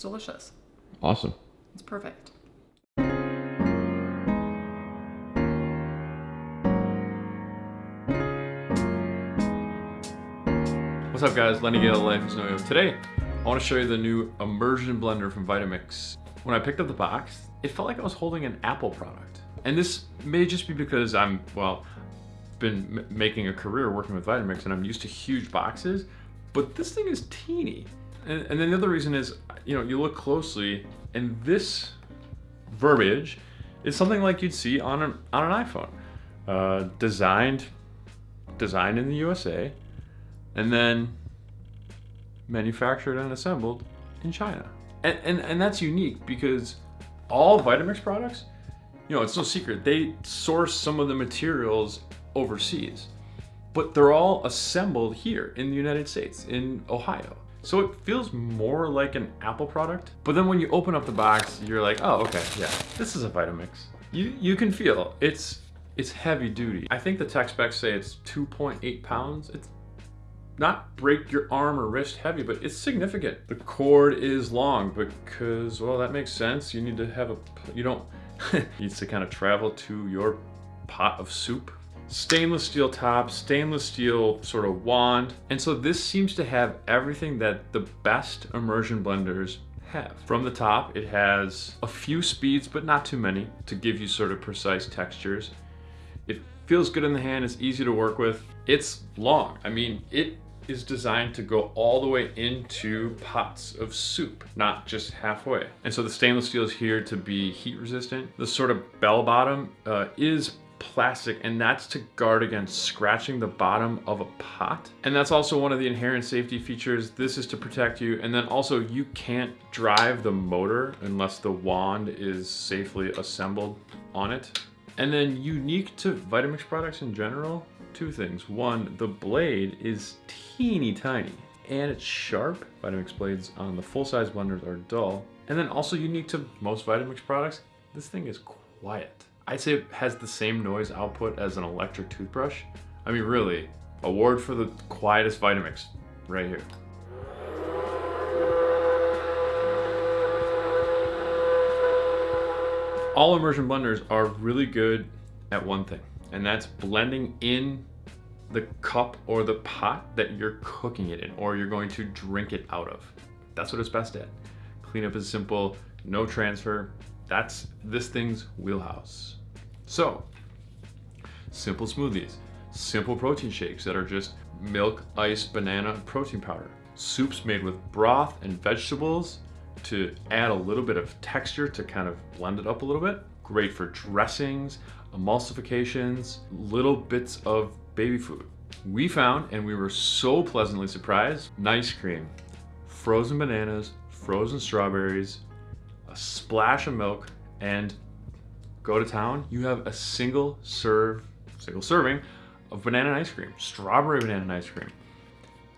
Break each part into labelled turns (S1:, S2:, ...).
S1: It's delicious.
S2: Awesome.
S1: It's perfect.
S2: What's up guys, Lenny Gale, Life is No Today, I want to show you the new immersion blender from Vitamix. When I picked up the box, it felt like I was holding an Apple product. And this may just be because I'm, well, been making a career working with Vitamix and I'm used to huge boxes, but this thing is teeny. And, and then the other reason is, you know, you look closely and this verbiage is something like you'd see on an, on an iPhone. Uh, designed, designed in the USA, and then manufactured and assembled in China. And, and, and that's unique because all Vitamix products, you know, it's no secret, they source some of the materials overseas, but they're all assembled here in the United States, in Ohio. So it feels more like an Apple product, but then when you open up the box, you're like, oh, okay, yeah, this is a Vitamix. You, you can feel it's, it's heavy duty. I think the tech specs say it's 2.8 pounds. It's not break your arm or wrist heavy, but it's significant. The cord is long because, well, that makes sense. You need to have a, you don't, needs to kind of travel to your pot of soup. Stainless steel top, stainless steel sort of wand. And so this seems to have everything that the best immersion blenders have. From the top, it has a few speeds, but not too many to give you sort of precise textures. It feels good in the hand, it's easy to work with. It's long. I mean, it is designed to go all the way into pots of soup, not just halfway. And so the stainless steel is here to be heat resistant. The sort of bell bottom uh, is plastic and that's to guard against scratching the bottom of a pot. And that's also one of the inherent safety features. This is to protect you. And then also you can't drive the motor unless the wand is safely assembled on it. And then unique to Vitamix products in general, two things. One, the blade is teeny tiny and it's sharp. Vitamix blades on the full-size blenders are dull. And then also unique to most Vitamix products, this thing is quiet. I'd say it has the same noise output as an electric toothbrush. I mean, really, award for the quietest Vitamix right here. All immersion blenders are really good at one thing, and that's blending in the cup or the pot that you're cooking it in or you're going to drink it out of. That's what it's best at. Cleanup is simple, no transfer. That's this thing's wheelhouse. So, simple smoothies, simple protein shakes that are just milk, ice, banana, protein powder. Soups made with broth and vegetables to add a little bit of texture to kind of blend it up a little bit. Great for dressings, emulsifications, little bits of baby food. We found, and we were so pleasantly surprised, nice cream, frozen bananas, frozen strawberries, a splash of milk, and go to town, you have a single serve, single serving of banana ice cream, strawberry banana ice cream.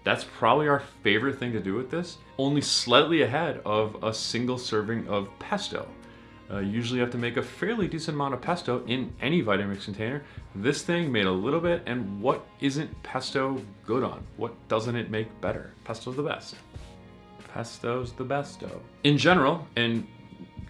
S2: That's probably our favorite thing to do with this, only slightly ahead of a single serving of pesto. Uh, usually you have to make a fairly decent amount of pesto in any Vitamix container. This thing made a little bit, and what isn't pesto good on? What doesn't it make better? Pesto's the best. Pesto's the besto. In general, and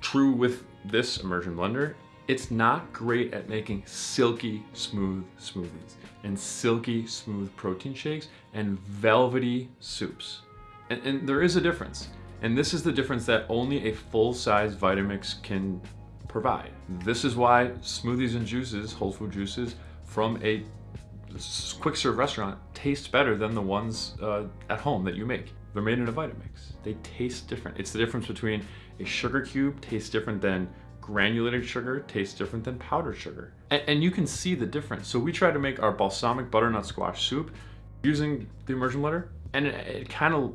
S2: true with this immersion blender, it's not great at making silky smooth smoothies and silky smooth protein shakes and velvety soups. And, and there is a difference. And this is the difference that only a full-size Vitamix can provide. This is why smoothies and juices, whole food juices, from a quick serve restaurant taste better than the ones uh, at home that you make. They're made in a Vitamix. They taste different. It's the difference between a sugar cube tastes different than granulated sugar tastes different than powdered sugar. And, and, you can see the difference. So we tried to make our balsamic butternut squash soup using the immersion blender and it, it kind of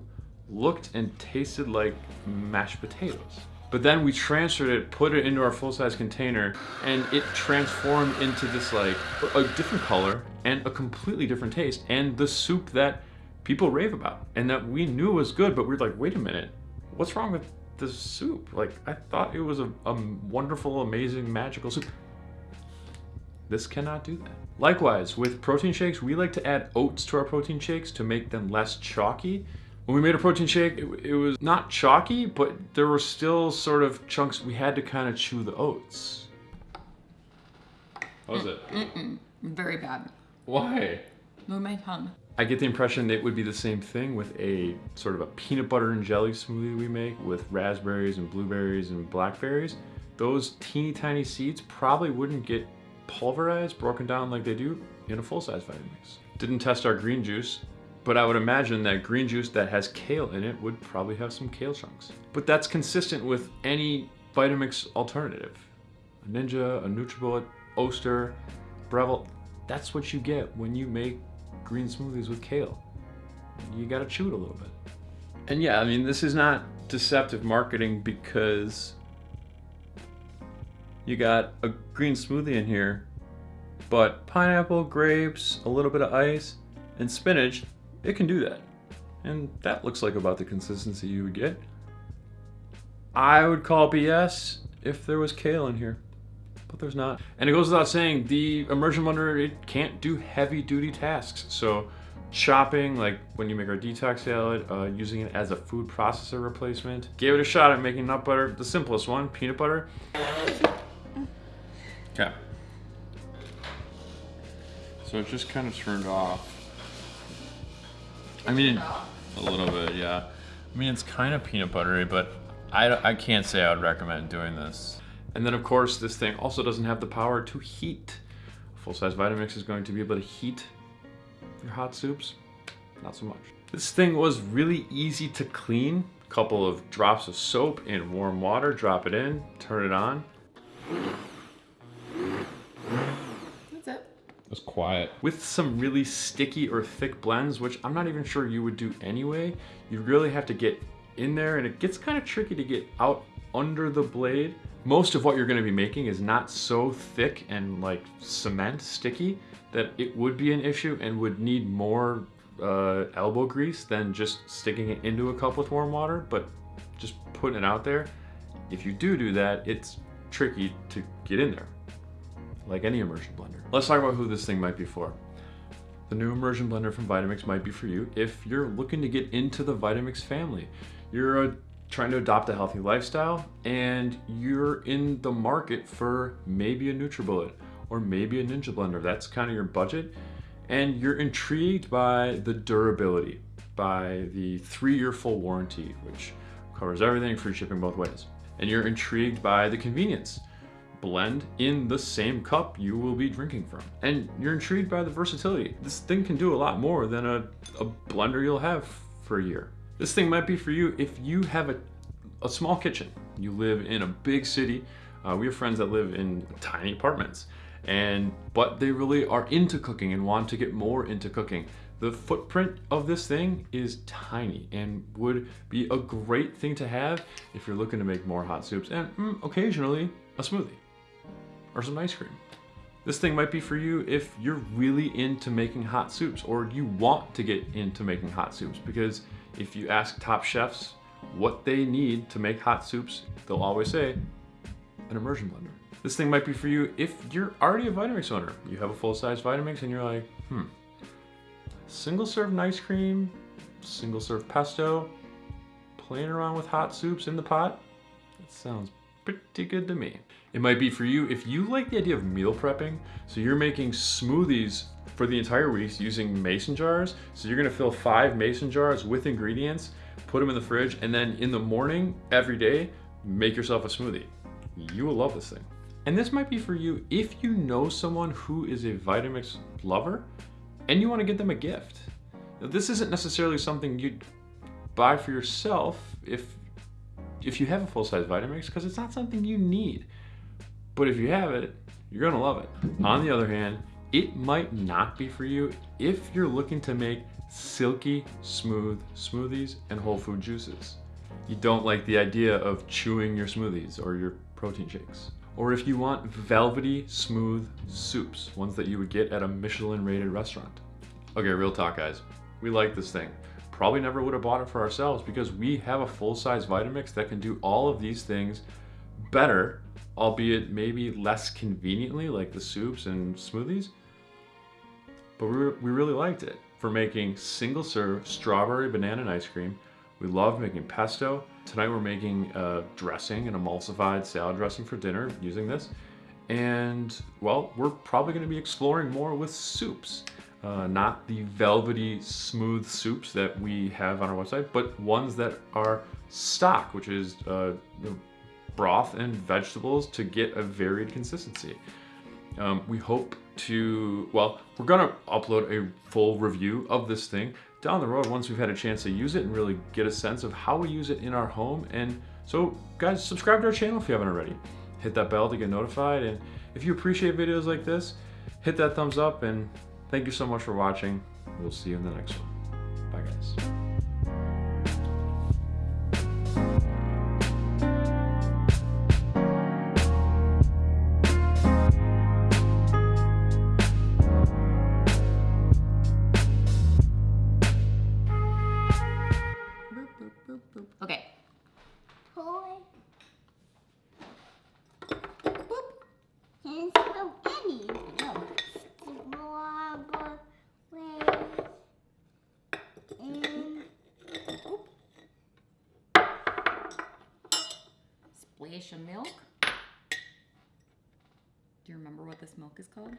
S2: looked and tasted like mashed potatoes. But then we transferred it, put it into our full-size container, and it transformed into this like a different color and a completely different taste, and the soup that people rave about and that we knew was good, but we are like, wait a minute, what's wrong with the soup? Like, I thought it was a, a wonderful, amazing, magical soup. This cannot do that. Likewise, with protein shakes, we like to add oats to our protein shakes to make them less chalky When we made a protein shake, it, it was not chalky, but there were still sort of chunks. We had to kind of chew the oats. How was it?
S1: Mm-mm. Very bad.
S2: Why?
S1: Move my tongue.
S2: I get the impression it would be the same thing with a sort of a peanut butter and jelly smoothie we make with raspberries and blueberries and blackberries. Those teeny tiny seeds probably wouldn't get pulverized, broken down like they do in a full-size Vitamix. Didn't test our green juice, but I would imagine that green juice that has kale in it would probably have some kale chunks. But that's consistent with any Vitamix alternative. A Ninja, a NutriBullet, Oster, Breville, that's what you get when you make green smoothies with kale. You gotta chew it a little bit. And yeah, I mean, this is not deceptive marketing because you got a green smoothie in here, but pineapple, grapes, a little bit of ice, and spinach, it can do that. And that looks like about the consistency you would get. I would call BS if there was kale in here, but there's not. And it goes without saying, the immersion blender, it can't do heavy duty tasks. So chopping, like when you make our detox salad, uh, using it as a food processor replacement. Gave it a shot at making nut butter, the simplest one, peanut butter. Okay. So it just kind of turned off. I mean, a little bit, yeah. I mean, it's kind of peanut buttery, but I, I can't say I would recommend doing this. And then of course, this thing also doesn't have the power to heat. Full-size Vitamix is going to be able to heat your hot soups, not so much. This thing was really easy to clean. A couple of drops of soap in warm water, drop it in, turn it on.
S1: That's it.
S2: It was quiet. With some really sticky or thick blends, which I'm not even sure you would do anyway, you really have to get in there and it gets kind of tricky to get out under the blade. Most of what you're gonna be making is not so thick and like cement sticky that it would be an issue and would need more uh, elbow grease than just sticking it into a cup with warm water, but just putting it out there. If you do do that, it's tricky to get in there, like any immersion blender. Let's talk about who this thing might be for. The new immersion blender from Vitamix might be for you if you're looking to get into the Vitamix family. You're uh, trying to adopt a healthy lifestyle and you're in the market for maybe a NutriBullet or maybe a Ninja Blender. That's kind of your budget and you're intrigued by the durability, by the three-year full warranty, which covers everything, free shipping both ways. And you're intrigued by the convenience. Blend in the same cup you will be drinking from. And you're intrigued by the versatility. This thing can do a lot more than a, a blender you'll have for a year. This thing might be for you if you have a, a small kitchen. You live in a big city. Uh, we have friends that live in tiny apartments and but they really are into cooking and want to get more into cooking. The footprint of this thing is tiny and would be a great thing to have if you're looking to make more hot soups and mm, occasionally a smoothie or some ice cream. This thing might be for you if you're really into making hot soups or you want to get into making hot soups because if you ask top chefs what they need to make hot soups, they'll always say an immersion blender. This thing might be for you if you're already a Vitamix owner. You have a full-size Vitamix and you're like, hmm, single serve ice cream, single serve pesto, playing around with hot soups in the pot. That sounds pretty good to me. It might be for you if you like the idea of meal prepping. So you're making smoothies for the entire week using mason jars. So you're gonna fill five mason jars with ingredients, put them in the fridge, and then in the morning, every day, make yourself a smoothie. You will love this thing. And this might be for you if you know someone who is a Vitamix lover and you want to get them a gift. Now, this isn't necessarily something you'd buy for yourself if if you have a full-size Vitamix because it's not something you need. But if you have it, you're gonna love it. On the other hand, it might not be for you if you're looking to make silky, smooth smoothies and whole food juices. You don't like the idea of chewing your smoothies or your protein shakes or if you want velvety, smooth soups, ones that you would get at a Michelin rated restaurant. Okay, real talk guys, we like this thing. Probably never would have bought it for ourselves because we have a full-size Vitamix that can do all of these things better, albeit maybe less conveniently like the soups and smoothies. But we, we really liked it. for making single serve strawberry banana and ice cream. We love making pesto. Tonight we're making a dressing, an emulsified salad dressing for dinner using this. And well, we're probably going to be exploring more with soups. Uh, not the velvety, smooth soups that we have on our website, but ones that are stock, which is uh, broth and vegetables to get a varied consistency. Um, we hope to, well, we're gonna upload a full review of this thing down the road once we've had a chance to use it and really get a sense of how we use it in our home. And so guys, subscribe to our channel if you haven't already. Hit that bell to get notified. And if you appreciate videos like this, hit that thumbs up and thank you so much for watching. We'll see you in the next one. Bye guys.
S3: Mm. And
S1: Splash of milk. Do you remember what this milk is called?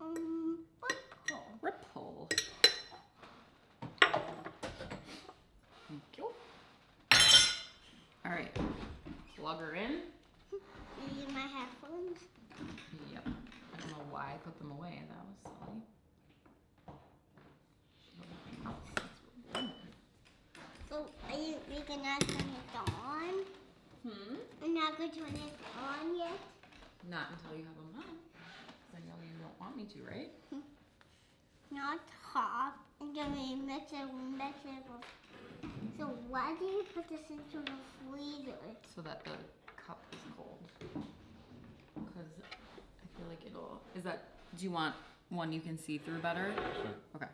S3: um, purple.
S1: Ripple. Thank you. All right. Plug her in.
S3: Use my headphones.
S1: Yep. I don't know why I put them away. That was silly.
S3: So are you we gonna turn it on?
S1: Hmm.
S3: I'm not gonna turn it on yet.
S1: Not until you have them on. 'Cause I know you don't want me to, right?
S3: Not hot. And then we mix it, we mix it. with- So why do you put this into the freezer?
S1: So that the cup is cold. Because I feel like it'll. Is that. Do you want one you can see through better? Sure. Okay.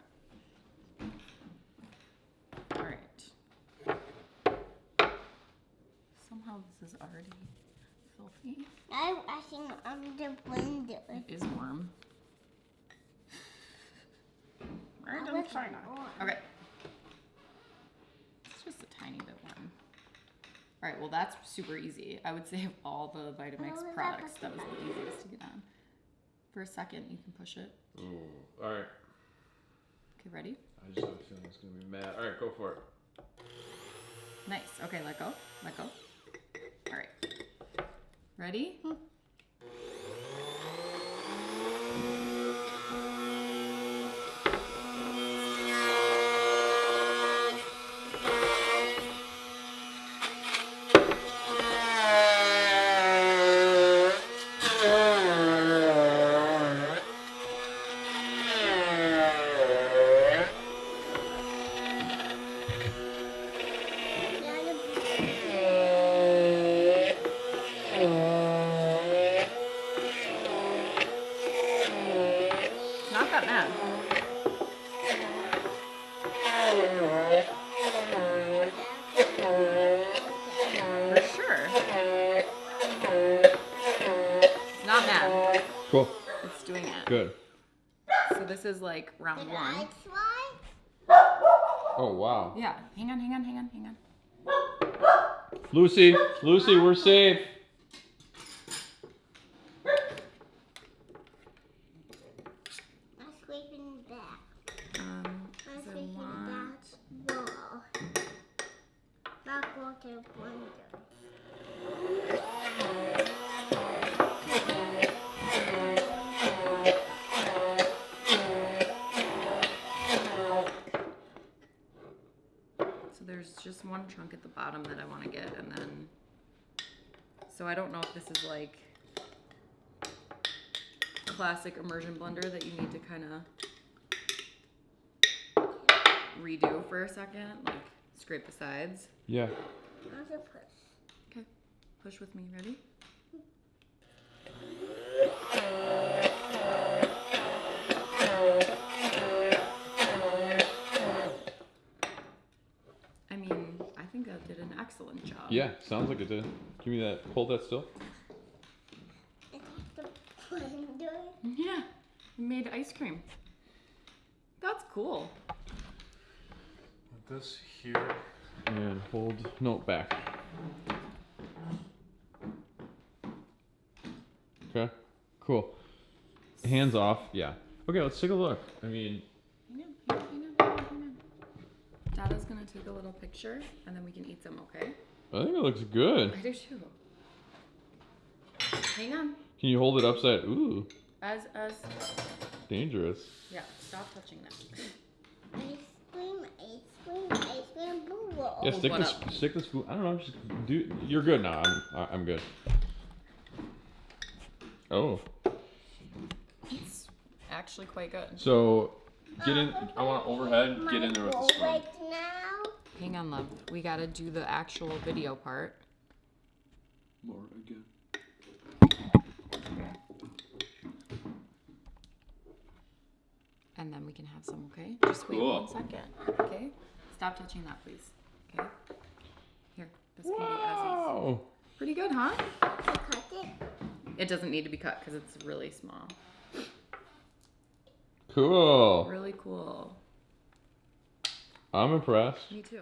S1: Somehow this is already filthy.
S3: I'm washing on the window.
S1: It is warm. Right
S3: I
S1: in
S3: wish it
S1: China.
S3: warm.
S1: Okay. It's just a tiny bit warm. Alright, well that's super easy. I would say of all the Vitamix
S3: How is
S1: products, that was the easiest to get on. For a second, you can push it.
S2: Ooh, all right.
S1: Okay, ready?
S2: I just have a feeling it's gonna be mad. All right, go for it.
S1: Nice. Okay, let go. Let go. Alright. Ready? Not that mad. For sure. It's not mad.
S2: Cool.
S1: It's doing it.
S2: Good.
S1: So this is like round
S3: Did
S1: one.
S3: I try?
S2: Oh wow.
S1: Yeah. Hang on, hang on, hang on, hang on.
S2: Lucy, Lucy, we're safe.
S1: So there's just one chunk at the bottom that I want to get, and then. So I don't know if this is like classic immersion blender that you need to kind of redo for a second, like scrape the sides.
S2: Yeah.
S3: How's it push?
S1: Okay, push with me. Ready? I mean, I think I did an excellent job.
S2: Yeah, sounds like it did. Give me that. Hold that still.
S3: It's the window.
S1: Yeah, we made ice cream. That's cool.
S2: Put this here and hold no back. Okay, cool. Hands off. Yeah. Okay, let's take a look. I mean,
S1: Hang on, hang on, hang on, hang on. Dada's gonna take a little picture and then we can eat some, okay?
S2: I think it looks good.
S1: I do too. Hang on.
S2: Can you hold it upside? Ooh,
S1: As as
S2: dangerous.
S1: yeah, stop touching that.
S3: Ice cream, ice cream, ice cream, boo roll.
S2: Yeah, stick
S1: one
S2: this,
S1: up.
S2: stick this food. I don't know. Just do. You're good now. I'm, I- I'm good. Oh,
S1: It's actually quite good.
S2: so get in. I want overhead. Get in there with the spoon.
S3: Right now.
S1: Hang on, love. We gotta do the actual video part.
S2: More again.
S1: And then we can have some, okay? Just wait
S2: Cool.
S1: one second. Okay? Stop touching that, please. Okay? Here, this can be as
S2: Wow.
S1: Pretty good, huh?
S3: I cut it.
S1: It doesn't need to be cut because it's really small.
S2: Cool.
S1: Really cool.
S2: I'm impressed.
S1: Me too.